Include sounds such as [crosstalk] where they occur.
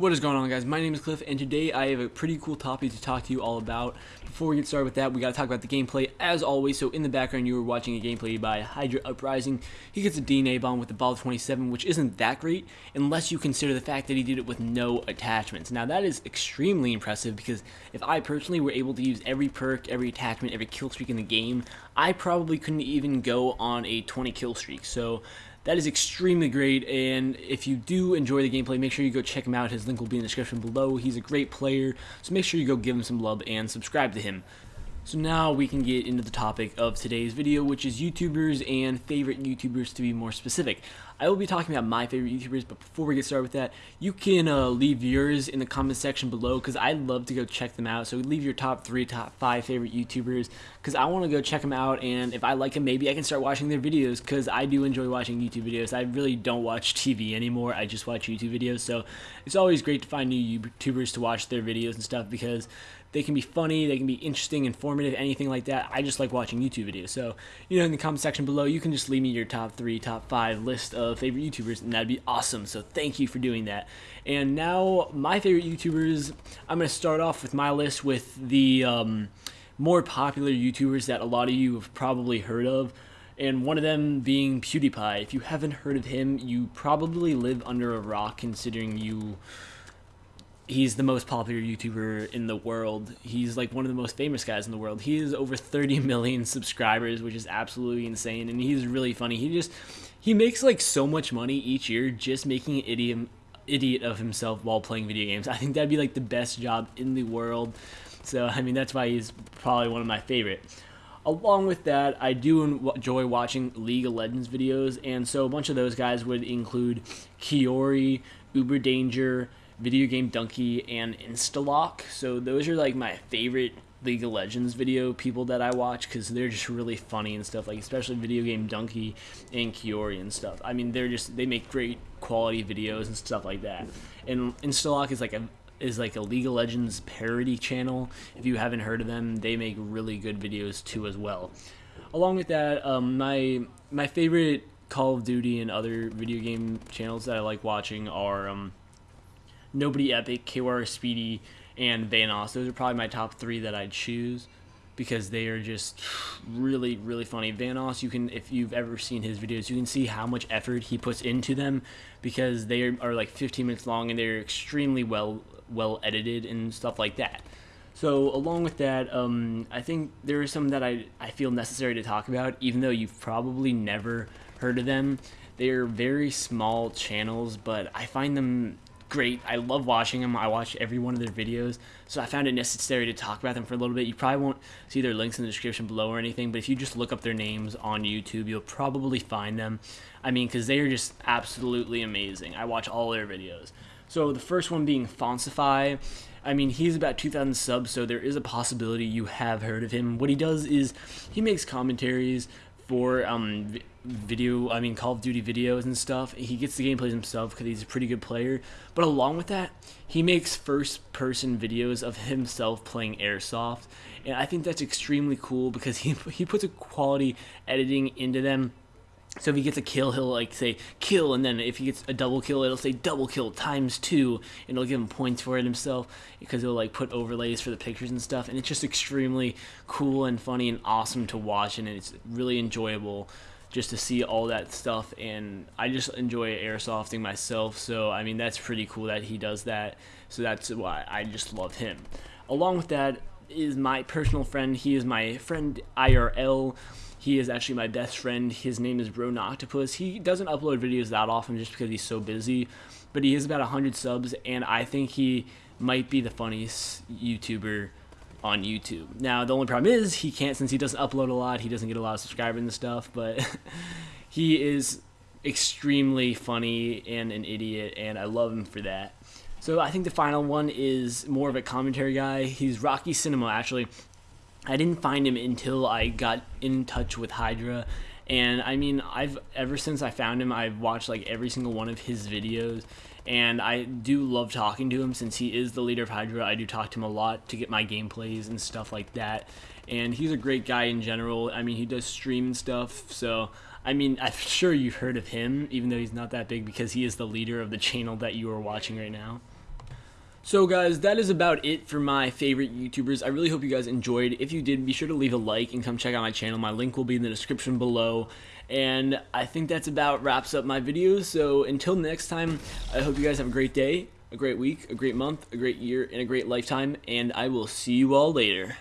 What is going on guys? My name is Cliff and today I have a pretty cool topic to talk to you all about. Before we get started with that, we gotta talk about the gameplay as always. So in the background you were watching a gameplay by Hydra Uprising. He gets a DNA bomb with the Bal 27 which isn't that great unless you consider the fact that he did it with no attachments. Now that is extremely impressive because if I personally were able to use every perk, every attachment, every kill streak in the game, I probably couldn't even go on a 20 kill streak. So that is extremely great, and if you do enjoy the gameplay, make sure you go check him out. His link will be in the description below. He's a great player, so make sure you go give him some love and subscribe to him. So now we can get into the topic of today's video, which is YouTubers and favorite YouTubers to be more specific. I will be talking about my favorite YouTubers, but before we get started with that, you can uh, leave yours in the comment section below because I'd love to go check them out. So leave your top three, top five favorite YouTubers because I want to go check them out, and if I like them, maybe I can start watching their videos because I do enjoy watching YouTube videos. I really don't watch TV anymore. I just watch YouTube videos, so it's always great to find new YouTubers to watch their videos and stuff because they can be funny, they can be interesting, informative, anything like that. I just like watching YouTube videos. So, you know, in the comment section below, you can just leave me your top three, top five list of favorite YouTubers, and that'd be awesome. So, thank you for doing that. And now, my favorite YouTubers, I'm going to start off with my list with the um, more popular YouTubers that a lot of you have probably heard of and one of them being PewDiePie. If you haven't heard of him, you probably live under a rock considering you he's the most popular YouTuber in the world. He's like one of the most famous guys in the world. He has over 30 million subscribers, which is absolutely insane. And he's really funny. He just he makes like so much money each year just making an idiot idiot of himself while playing video games. I think that'd be like the best job in the world. So I mean that's why he's probably one of my favorite. Along with that, I do enjoy watching League of Legends videos, and so a bunch of those guys would include Kiori, Uber Danger, Video Game Dunkey, and Instalock. So those are like my favorite League of Legends video people that I watch because they're just really funny and stuff. Like especially Video Game Dunkey and Kiori and stuff. I mean, they're just they make great quality videos and stuff like that. And Instalock is like a is like a League of Legends parody channel. If you haven't heard of them, they make really good videos too as well. Along with that, um, my my favorite Call of Duty and other video game channels that I like watching are um, Nobody Epic, KR Speedy, and Vanoss. Those are probably my top three that I'd choose because they are just really, really funny. Vanoss, you can, if you've ever seen his videos, you can see how much effort he puts into them because they are, are like 15 minutes long and they're extremely well, well edited and stuff like that. So along with that, um, I think there are some that I, I feel necessary to talk about, even though you've probably never heard of them. They're very small channels, but I find them great. I love watching them. I watch every one of their videos, so I found it necessary to talk about them for a little bit. You probably won't see their links in the description below or anything, but if you just look up their names on YouTube, you'll probably find them. I mean, because they are just absolutely amazing. I watch all their videos. So the first one being Foncify. I mean, he's about 2,000 subs, so there is a possibility you have heard of him. What he does is he makes commentaries for um, video, I mean Call of Duty videos and stuff. He gets the gameplays himself because he's a pretty good player. But along with that, he makes first person videos of himself playing Airsoft. And I think that's extremely cool because he, [laughs] he puts a quality editing into them so if he gets a kill, he'll like say kill, and then if he gets a double kill, it'll say double kill times two, and it'll give him points for it himself because it'll like put overlays for the pictures and stuff, and it's just extremely cool and funny and awesome to watch, and it's really enjoyable just to see all that stuff, and I just enjoy airsofting myself, so I mean that's pretty cool that he does that, so that's why I just love him. Along with that is my personal friend. He is my friend IRL. He is actually my best friend. His name is Bro Octopus. He doesn't upload videos that often just because he's so busy, but he has about 100 subs, and I think he might be the funniest YouTuber on YouTube. Now, the only problem is he can't, since he doesn't upload a lot, he doesn't get a lot of subscribers and stuff, but [laughs] he is extremely funny and an idiot, and I love him for that. So I think the final one is more of a commentary guy. He's Rocky Cinema, actually. I didn't find him until I got in touch with Hydra. And I mean, I've ever since I found him, I've watched like every single one of his videos. And I do love talking to him since he is the leader of Hydra. I do talk to him a lot to get my gameplays and stuff like that. And he's a great guy in general. I mean, he does stream and stuff. So, I mean, I'm [laughs] sure you've heard of him, even though he's not that big because he is the leader of the channel that you are watching right now. So guys, that is about it for my favorite YouTubers. I really hope you guys enjoyed. If you did, be sure to leave a like and come check out my channel. My link will be in the description below. And I think that's about wraps up my videos. So until next time, I hope you guys have a great day, a great week, a great month, a great year, and a great lifetime. And I will see you all later.